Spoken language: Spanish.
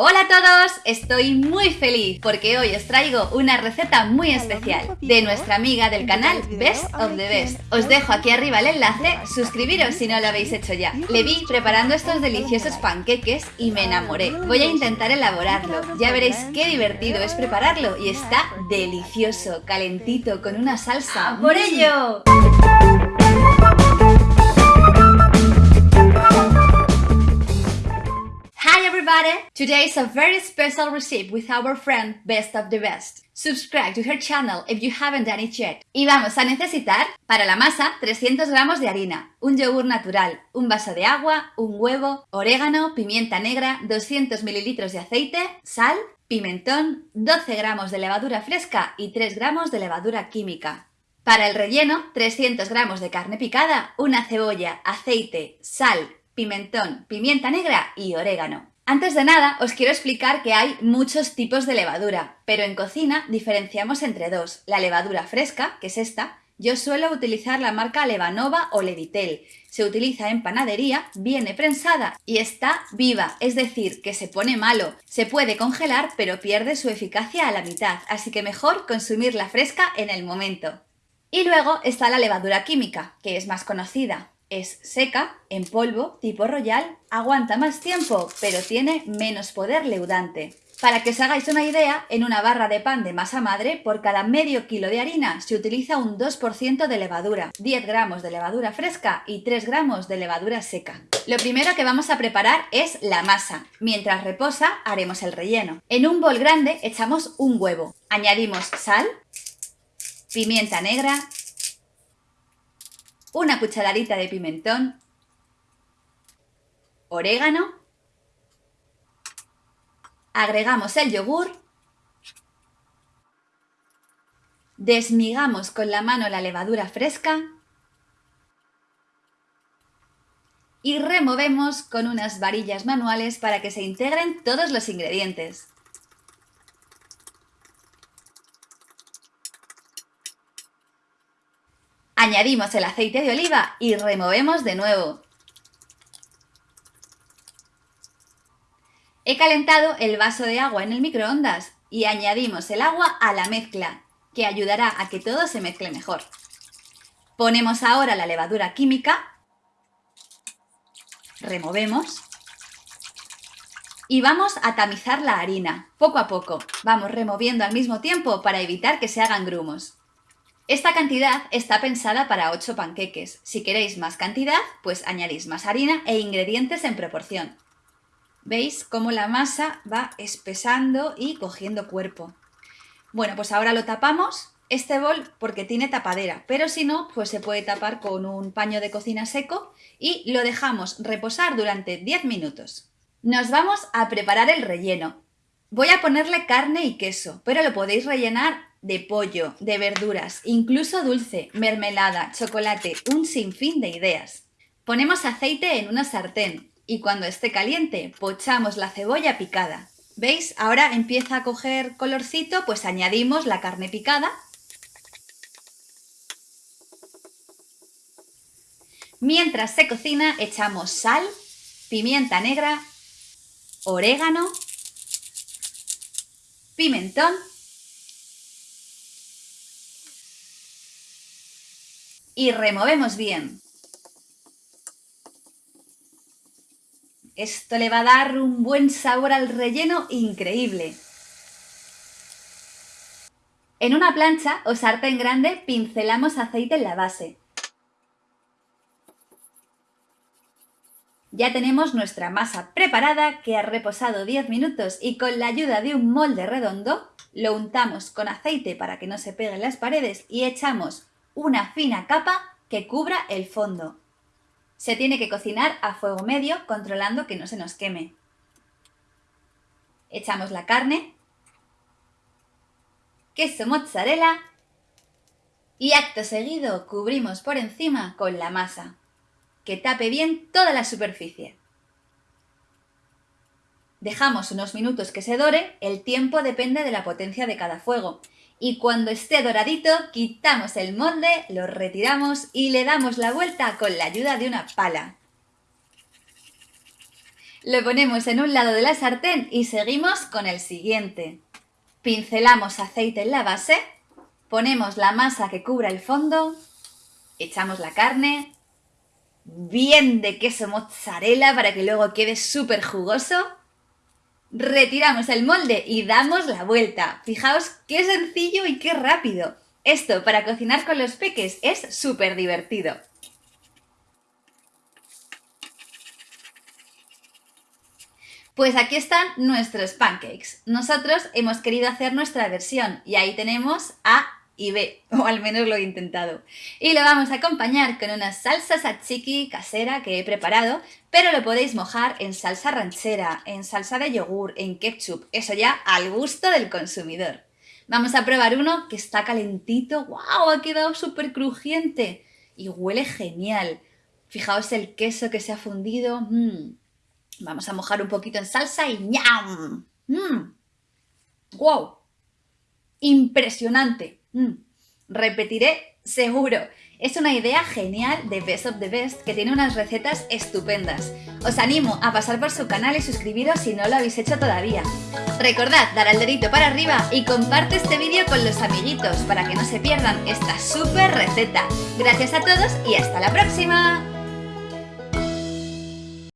Hola a todos, estoy muy feliz porque hoy os traigo una receta muy especial de nuestra amiga del canal Best of the Best. Os dejo aquí arriba el enlace, suscribiros si no lo habéis hecho ya. Le vi preparando estos deliciosos panqueques y me enamoré. Voy a intentar elaborarlo, ya veréis qué divertido es prepararlo y está delicioso, calentito, con una salsa. ¡Por ello! Today is a very special recipe with our friend Best of the Best. Subscribe to her channel if you haven't done it yet. Y vamos a necesitar para la masa 300 gramos de harina, un yogur natural, un vaso de agua, un huevo, orégano, pimienta negra, 200 mililitros de aceite, sal, pimentón, 12 gramos de levadura fresca y 3 gramos de levadura química. Para el relleno, 300 gramos de carne picada, una cebolla, aceite, sal, pimentón, pimienta negra y orégano. Antes de nada, os quiero explicar que hay muchos tipos de levadura, pero en cocina diferenciamos entre dos, la levadura fresca, que es esta, yo suelo utilizar la marca Levanova o Levitel. Se utiliza en panadería, viene prensada y está viva, es decir, que se pone malo. Se puede congelar, pero pierde su eficacia a la mitad, así que mejor consumir la fresca en el momento. Y luego está la levadura química, que es más conocida. Es seca, en polvo, tipo royal, aguanta más tiempo, pero tiene menos poder leudante. Para que os hagáis una idea, en una barra de pan de masa madre, por cada medio kilo de harina se utiliza un 2% de levadura, 10 gramos de levadura fresca y 3 gramos de levadura seca. Lo primero que vamos a preparar es la masa. Mientras reposa, haremos el relleno. En un bol grande echamos un huevo. Añadimos sal, pimienta negra, una cucharadita de pimentón, orégano, agregamos el yogur, desmigamos con la mano la levadura fresca y removemos con unas varillas manuales para que se integren todos los ingredientes. Añadimos el aceite de oliva y removemos de nuevo. He calentado el vaso de agua en el microondas y añadimos el agua a la mezcla, que ayudará a que todo se mezcle mejor. Ponemos ahora la levadura química, removemos y vamos a tamizar la harina, poco a poco. Vamos removiendo al mismo tiempo para evitar que se hagan grumos. Esta cantidad está pensada para 8 panqueques. Si queréis más cantidad, pues añadís más harina e ingredientes en proporción. ¿Veis cómo la masa va espesando y cogiendo cuerpo? Bueno, pues ahora lo tapamos, este bol porque tiene tapadera, pero si no, pues se puede tapar con un paño de cocina seco y lo dejamos reposar durante 10 minutos. Nos vamos a preparar el relleno. Voy a ponerle carne y queso, pero lo podéis rellenar de pollo, de verduras, incluso dulce, mermelada, chocolate, un sinfín de ideas. Ponemos aceite en una sartén y cuando esté caliente pochamos la cebolla picada. ¿Veis? Ahora empieza a coger colorcito, pues añadimos la carne picada. Mientras se cocina echamos sal, pimienta negra, orégano, pimentón y removemos bien. Esto le va a dar un buen sabor al relleno increíble. En una plancha o sartén grande pincelamos aceite en la base. Ya tenemos nuestra masa preparada que ha reposado 10 minutos y con la ayuda de un molde redondo lo untamos con aceite para que no se peguen las paredes y echamos una fina capa que cubra el fondo. Se tiene que cocinar a fuego medio controlando que no se nos queme. Echamos la carne, queso mozzarella y acto seguido cubrimos por encima con la masa, que tape bien toda la superficie. Dejamos unos minutos que se dore, el tiempo depende de la potencia de cada fuego y cuando esté doradito quitamos el molde, lo retiramos y le damos la vuelta con la ayuda de una pala. Lo ponemos en un lado de la sartén y seguimos con el siguiente. Pincelamos aceite en la base, ponemos la masa que cubra el fondo, echamos la carne, bien de queso mozzarella para que luego quede súper jugoso. Retiramos el molde y damos la vuelta. Fijaos qué sencillo y qué rápido. Esto para cocinar con los peques es súper divertido. Pues aquí están nuestros pancakes. Nosotros hemos querido hacer nuestra versión y ahí tenemos A y B, o al menos lo he intentado. Y lo vamos a acompañar con una salsa tzatziki casera que he preparado, pero lo podéis mojar en salsa ranchera, en salsa de yogur, en ketchup, eso ya al gusto del consumidor. Vamos a probar uno que está calentito, ¡wow! Ha quedado súper crujiente y huele genial. Fijaos el queso que se ha fundido, mmm, Vamos a mojar un poquito en salsa y ¡ñam! ¡Wow! Impresionante. Mm. Repetiré seguro. Es una idea genial de Best of the Best que tiene unas recetas estupendas. Os animo a pasar por su canal y suscribiros si no lo habéis hecho todavía. Recordad dar al dedito para arriba y comparte este vídeo con los amiguitos para que no se pierdan esta súper receta. Gracias a todos y hasta la próxima.